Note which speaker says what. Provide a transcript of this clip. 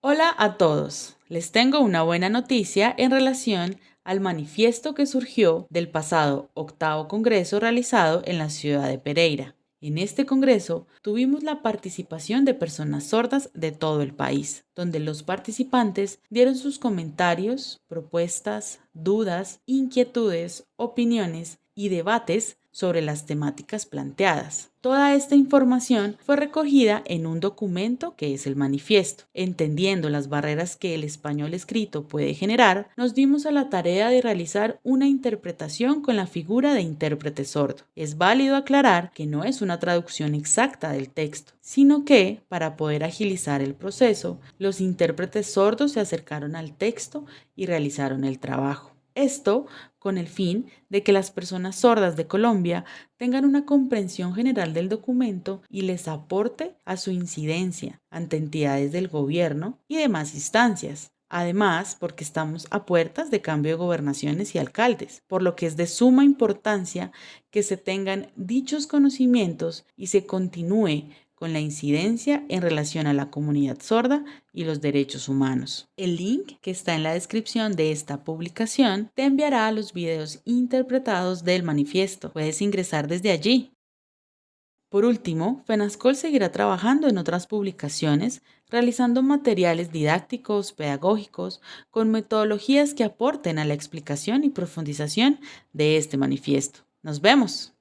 Speaker 1: Hola a todos. Les tengo una buena noticia en relación al manifiesto que surgió del pasado octavo congreso realizado en la ciudad de Pereira. En este congreso tuvimos la participación de personas sordas de todo el país, donde los participantes dieron sus comentarios, propuestas, dudas, inquietudes, opiniones y debates sobre las temáticas planteadas. Toda esta información fue recogida en un documento que es el manifiesto. Entendiendo las barreras que el español escrito puede generar, nos dimos a la tarea de realizar una interpretación con la figura de intérprete sordo. Es válido aclarar que no es una traducción exacta del texto, sino que, para poder agilizar el proceso, los intérpretes sordos se acercaron al texto y realizaron el trabajo. Esto con el fin de que las personas sordas de Colombia tengan una comprensión general del documento y les aporte a su incidencia ante entidades del gobierno y demás instancias. Además, porque estamos a puertas de cambio de gobernaciones y alcaldes, por lo que es de suma importancia que se tengan dichos conocimientos y se continúe con la incidencia en relación a la comunidad sorda y los derechos humanos. El link que está en la descripción de esta publicación te enviará a los videos interpretados del manifiesto. Puedes ingresar desde allí. Por último, FENASCOL seguirá trabajando en otras publicaciones, realizando materiales didácticos, pedagógicos, con metodologías que aporten a la explicación y profundización de este manifiesto. ¡Nos vemos!